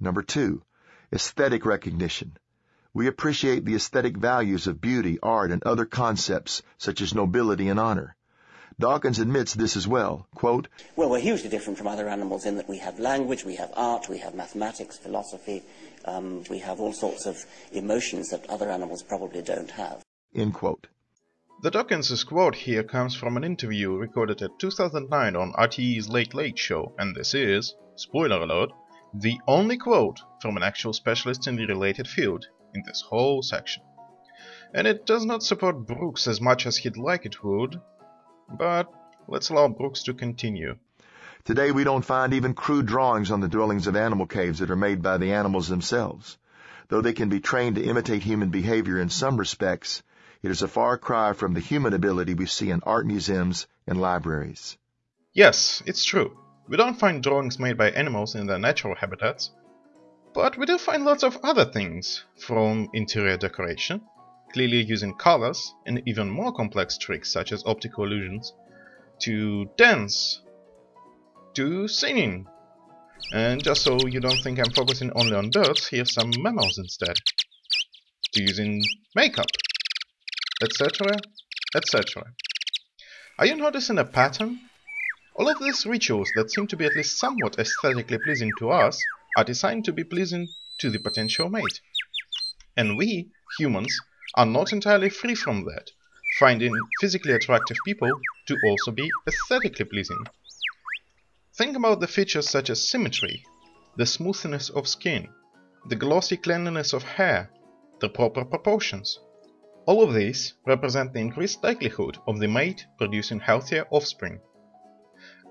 Number two, aesthetic recognition. We appreciate the aesthetic values of beauty, art, and other concepts such as nobility and honor. Dawkins admits this as well. Quote, Well, we're hugely different from other animals in that we have language, we have art, we have mathematics, philosophy, um, we have all sorts of emotions that other animals probably don't have. End quote. The Dawkins' quote here comes from an interview recorded at 2009 on RTE's Late Late Show, and this is, spoiler alert, the only quote from an actual specialist in the related field in this whole section. And it does not support Brooks as much as he'd like it would, but let's allow Brooks to continue. Today we don't find even crude drawings on the dwellings of animal caves that are made by the animals themselves. Though they can be trained to imitate human behavior in some respects, it is a far cry from the human ability we see in art museums and libraries. Yes, it's true. We don't find drawings made by animals in their natural habitats, but we do find lots of other things, from interior decoration, clearly using colors and even more complex tricks such as optical illusions, to dance, to singing. And just so you don't think I'm focusing only on birds, here's some mammals instead. To using makeup, etc., etc. Are you noticing a pattern? All of these rituals that seem to be at least somewhat aesthetically pleasing to us are designed to be pleasing to the potential mate. And we, humans, are not entirely free from that, finding physically attractive people to also be aesthetically pleasing. Think about the features such as symmetry, the smoothness of skin, the glossy cleanliness of hair, the proper proportions. All of these represent the increased likelihood of the mate producing healthier offspring.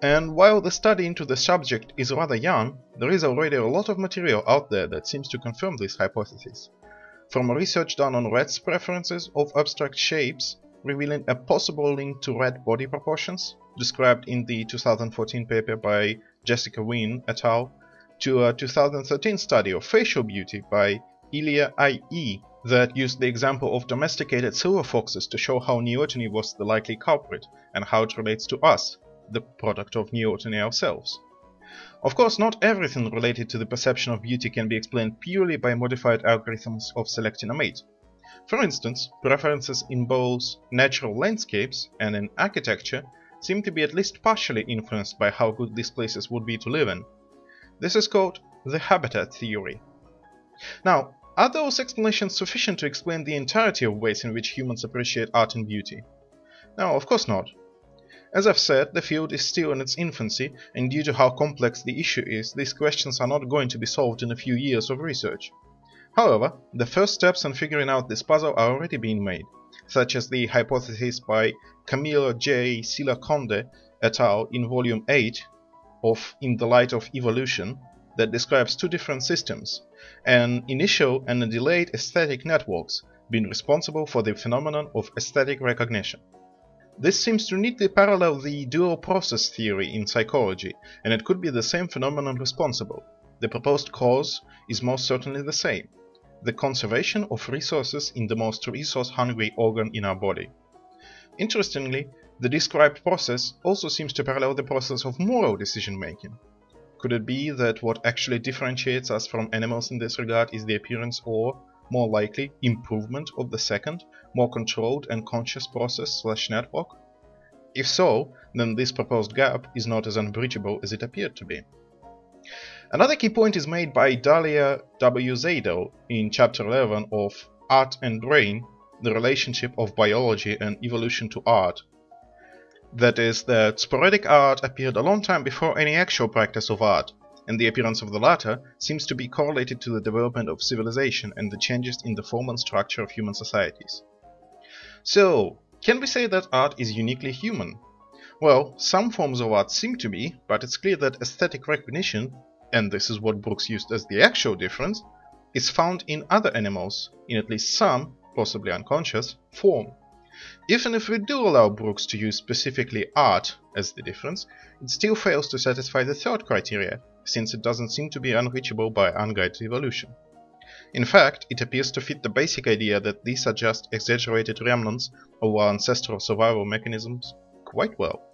And while the study into the subject is rather young, there is already a lot of material out there that seems to confirm this hypothesis. From research done on rats' preferences of abstract shapes, revealing a possible link to rat body proportions, described in the 2014 paper by Jessica Wynn et al., to a 2013 study of facial beauty by Ilya I.E. that used the example of domesticated silver foxes to show how neoteny was the likely culprit and how it relates to us, the product of neoteny ourselves. Of course, not everything related to the perception of beauty can be explained purely by modified algorithms of selecting a mate. For instance, preferences in both natural landscapes and in architecture seem to be at least partially influenced by how good these places would be to live in. This is called the habitat theory. Now, are those explanations sufficient to explain the entirety of ways in which humans appreciate art and beauty? No, of course not. As I've said, the field is still in its infancy, and due to how complex the issue is, these questions are not going to be solved in a few years of research. However, the first steps in figuring out this puzzle are already being made, such as the hypothesis by Camilo J. Cela-Conde et al. in volume 8 of In the Light of Evolution that describes two different systems, an initial and a delayed aesthetic networks being responsible for the phenomenon of aesthetic recognition. This seems to neatly parallel the dual process theory in psychology, and it could be the same phenomenon responsible. The proposed cause is most certainly the same the conservation of resources in the most resource-hungry organ in our body. Interestingly, the described process also seems to parallel the process of moral decision-making. Could it be that what actually differentiates us from animals in this regard is the appearance or, more likely, improvement of the second, more controlled and conscious process slash network? If so, then this proposed gap is not as unbridgeable as it appeared to be. Another key point is made by Dalia W. Zaidel in chapter 11 of Art and Brain, the relationship of biology and evolution to art. That is, that sporadic art appeared a long time before any actual practice of art, and the appearance of the latter seems to be correlated to the development of civilization and the changes in the form and structure of human societies. So, can we say that art is uniquely human? Well, some forms of art seem to be, but it's clear that aesthetic recognition, and this is what Brooks used as the actual difference, is found in other animals, in at least some, possibly unconscious, form. Even if we do allow Brooks to use specifically art as the difference, it still fails to satisfy the third criteria, since it doesn't seem to be unreachable by unguided evolution. In fact, it appears to fit the basic idea that these are just exaggerated remnants of our ancestral survival mechanisms quite well.